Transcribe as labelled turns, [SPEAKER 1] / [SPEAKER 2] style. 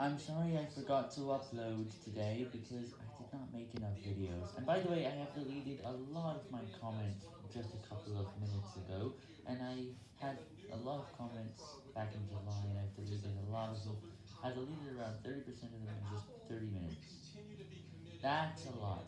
[SPEAKER 1] I'm sorry I forgot to upload today because I did not make enough videos. And by the way, I have deleted a lot of my comments just a couple of minutes ago, and I had a lot of comments back in July, and I've deleted a lot of them. I deleted around 30% of them in just 30 minutes. That's a lot.